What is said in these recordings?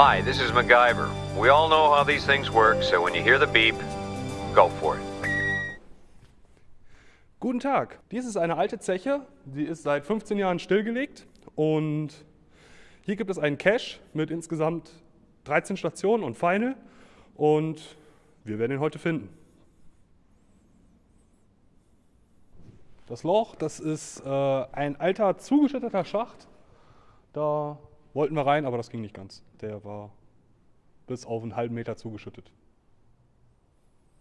Hi, this is MacGyver. We all know how these things work, so when you hear the beep, go for it. Guten Tag, dies ist eine alte Zeche, die ist seit 15 Jahren stillgelegt und hier gibt es einen Cache mit insgesamt 13 Stationen und Final und wir werden ihn heute finden. Das Loch, das ist äh, ein alter zugeschütteter Schacht. Da wollten wir rein, aber das ging nicht ganz. Der war bis auf einen halben Meter zugeschüttet.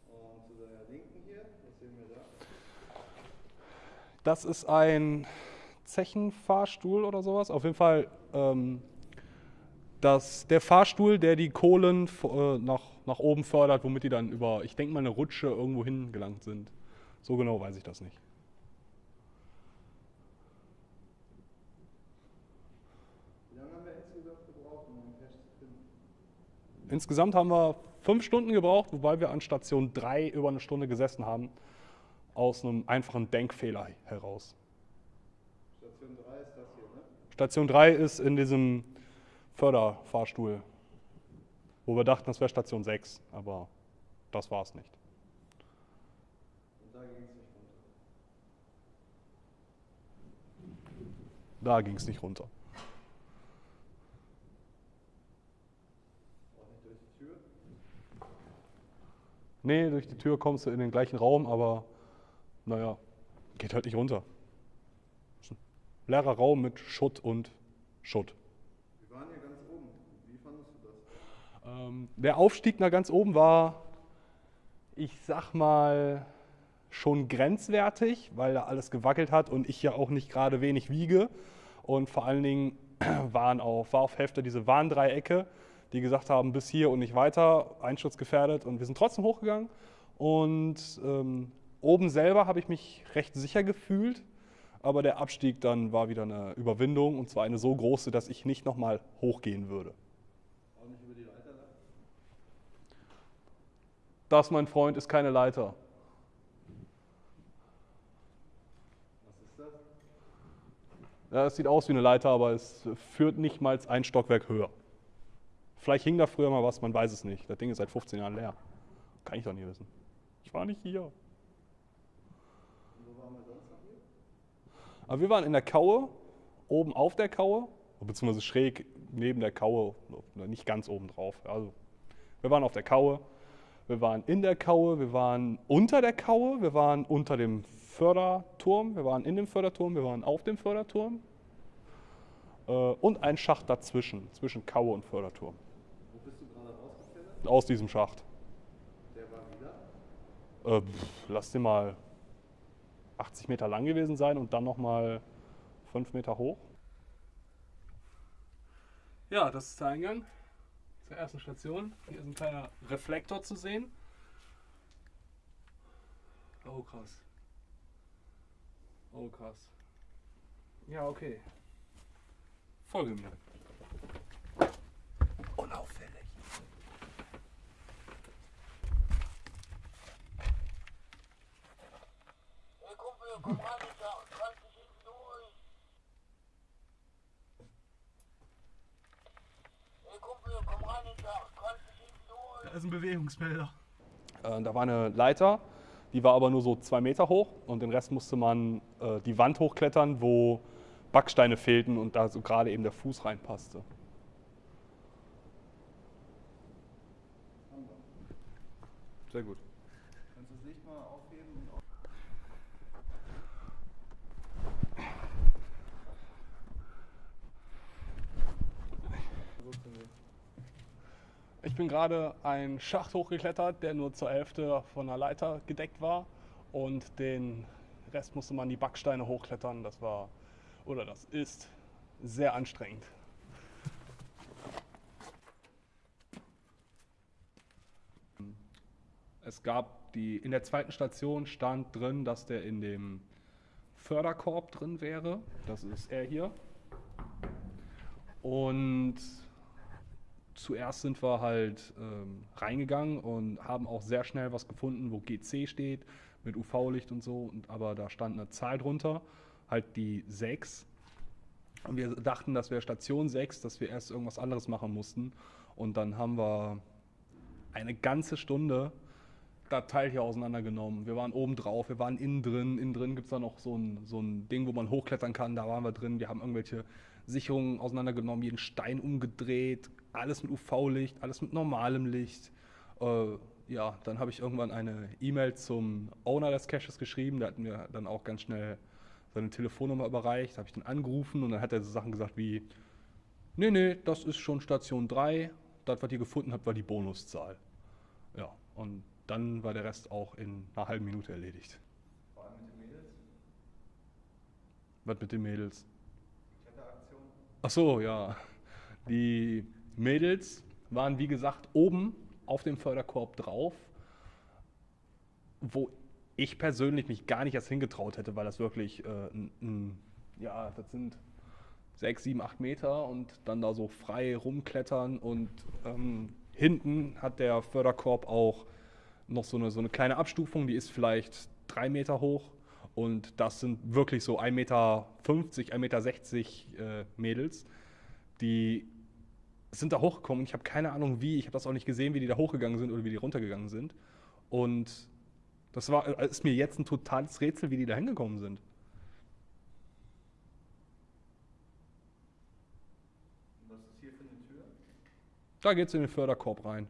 Und zu seiner Linken hier, was sehen wir da? Das ist ein Zechenfahrstuhl oder sowas. Auf jeden Fall ähm, das, der Fahrstuhl, der die Kohlen äh, nach, nach oben fördert, womit die dann über, ich denke mal, eine Rutsche irgendwo hingelangt sind. So genau weiß ich das nicht. Lange haben wir insgesamt gebraucht, um einen Cache zu finden? Insgesamt haben wir fünf Stunden gebraucht, wobei wir an Station 3 über eine Stunde gesessen haben, aus einem einfachen Denkfehler heraus. Station 3 ist das hier, ne? Station 3 ist in diesem Förderfahrstuhl, wo wir dachten, das wäre Station 6, aber das war es nicht. Und da ging es nicht runter. Da ging es nicht runter. Auch nicht durch die Tür. Nee, durch die Tür kommst du in den gleichen Raum, aber naja, geht halt nicht runter. Ist ein leerer Raum mit Schutt und Schutt. Wir waren hier ganz oben. Wie fandest du das? Ähm, der Aufstieg nach ganz oben war, ich sag mal, schon grenzwertig, weil da alles gewackelt hat und ich ja auch nicht gerade wenig wiege. Und vor allen Dingen waren auf, war auf Hälfte diese Warndreiecke, die gesagt haben, bis hier und nicht weiter, einschutzgefährdet. Und wir sind trotzdem hochgegangen. Und ähm, oben selber habe ich mich recht sicher gefühlt. Aber der Abstieg dann war wieder eine Überwindung und zwar eine so große, dass ich nicht nochmal hochgehen würde. Auch nicht über die Leiter? Das, mein Freund, ist keine Leiter. Es sieht aus wie eine Leiter, aber es führt nicht mal ein Stockwerk höher. Vielleicht hing da früher mal was, man weiß es nicht. Das Ding ist seit 15 Jahren leer. Kann ich doch nie wissen. Ich war nicht hier? Aber wir waren in der Kaue, oben auf der Kaue, beziehungsweise schräg neben der Kaue, nicht ganz oben drauf. Also, wir waren auf der Kaue, wir waren in der Kaue, wir waren unter der Kaue, wir waren unter dem Förderturm, wir waren in dem Förderturm, wir waren auf dem Förderturm äh, und ein Schacht dazwischen, zwischen Kaue und Förderturm, Wo bist du gerade rausgeklettert? Aus diesem Schacht. Der war wieder. Äh, pff, lass den mal 80 Meter lang gewesen sein und dann nochmal 5 Meter hoch. Ja, das ist der Eingang zur ersten Station. Hier ist ein kleiner Reflektor zu sehen. Oh, krass. Oh, krass. Ja, okay. Folge mir. Unauffällig. Hey Kumpel, komm ran, ich da, kann dich hinten durch. Hey Kumpel, komm ran, ich da, kann dich hinten durch. Da ist ein Bewegungsmelder. Äh, da war eine Leiter, die war aber nur so zwei Meter hoch und den Rest musste man äh, die Wand hochklettern, wo Backsteine fehlten und da so gerade eben der Fuß reinpasste. Sehr gut. Kannst du das Licht mal aufheben und auf so zu nehmen? Ich bin gerade einen Schacht hochgeklettert, der nur zur Hälfte von einer Leiter gedeckt war und den Rest musste man die Backsteine hochklettern. Das war oder das ist sehr anstrengend. Es gab die, in der zweiten Station stand drin, dass der in dem Förderkorb drin wäre. Das ist er hier. Und zuerst sind wir halt ähm, reingegangen und haben auch sehr schnell was gefunden, wo GC steht, mit UV-Licht und so. Und, aber da stand eine Zahl drunter, halt die 6. Und wir dachten, das wäre Station 6, dass wir erst irgendwas anderes machen mussten. Und dann haben wir eine ganze Stunde das Teil hier auseinandergenommen. Wir waren oben drauf, wir waren innen drin. Innen drin gibt es da noch so ein, so ein Ding, wo man hochklettern kann. Da waren wir drin. Wir haben irgendwelche Sicherungen auseinandergenommen, jeden Stein umgedreht, alles mit UV-Licht, alles mit normalem Licht. Äh, ja, dann habe ich irgendwann eine E-Mail zum Owner des Caches geschrieben. Der hat mir dann auch ganz schnell seine Telefonnummer überreicht. Habe ich den angerufen und dann hat er so Sachen gesagt wie: Nee, nee, das ist schon Station 3. Das, was ihr gefunden habt, war die Bonuszahl. Ja, und dann war der Rest auch in einer halben Minute erledigt. Vor allem mit den Mädels. Was mit den Mädels? Kletteraktion. Ach so, ja. Die Mädels waren, wie gesagt, oben auf dem Förderkorb drauf, wo ich persönlich mich gar nicht erst hingetraut hätte, weil das wirklich, äh, ein, ein, ja, das sind sechs, sieben, acht Meter und dann da so frei rumklettern und ähm, hinten hat der Förderkorb auch noch so eine, so eine kleine Abstufung, die ist vielleicht drei Meter hoch und das sind wirklich so 1,50 Meter, 1,60 Meter äh, Mädels, die sind da hochgekommen. Ich habe keine Ahnung wie, ich habe das auch nicht gesehen, wie die da hochgegangen sind oder wie die runtergegangen sind. Und das war, äh, ist mir jetzt ein totales Rätsel, wie die da hingekommen sind. Was ist hier für eine Tür? Da geht es in den Förderkorb rein.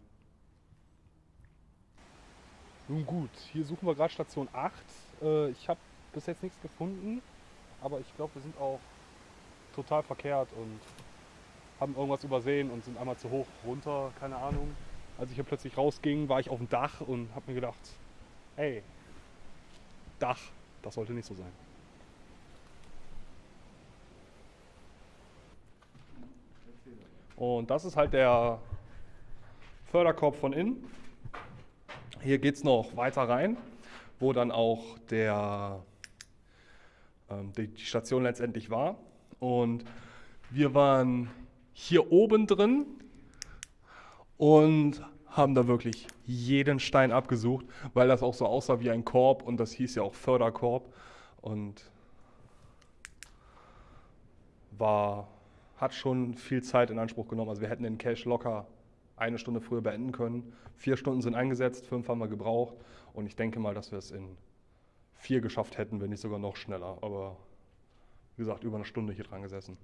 Nun gut, hier suchen wir gerade Station 8. Äh, ich habe bis jetzt nichts gefunden, aber ich glaube, wir sind auch total verkehrt und haben irgendwas übersehen und sind einmal zu hoch runter, keine Ahnung. Als ich hier plötzlich rausging, war ich auf dem Dach und habe mir gedacht, hey, Dach, das sollte nicht so sein. Und das ist halt der Förderkorb von innen. Hier geht es noch weiter rein, wo dann auch der, ähm, die Station letztendlich war. Und wir waren hier oben drin und haben da wirklich jeden Stein abgesucht, weil das auch so aussah wie ein Korb und das hieß ja auch Förderkorb und war, hat schon viel Zeit in Anspruch genommen. Also wir hätten den Cache locker eine Stunde früher beenden können. Vier Stunden sind eingesetzt, fünf haben wir gebraucht und ich denke mal, dass wir es in vier geschafft hätten, wenn nicht sogar noch schneller. Aber wie gesagt, über eine Stunde hier dran gesessen.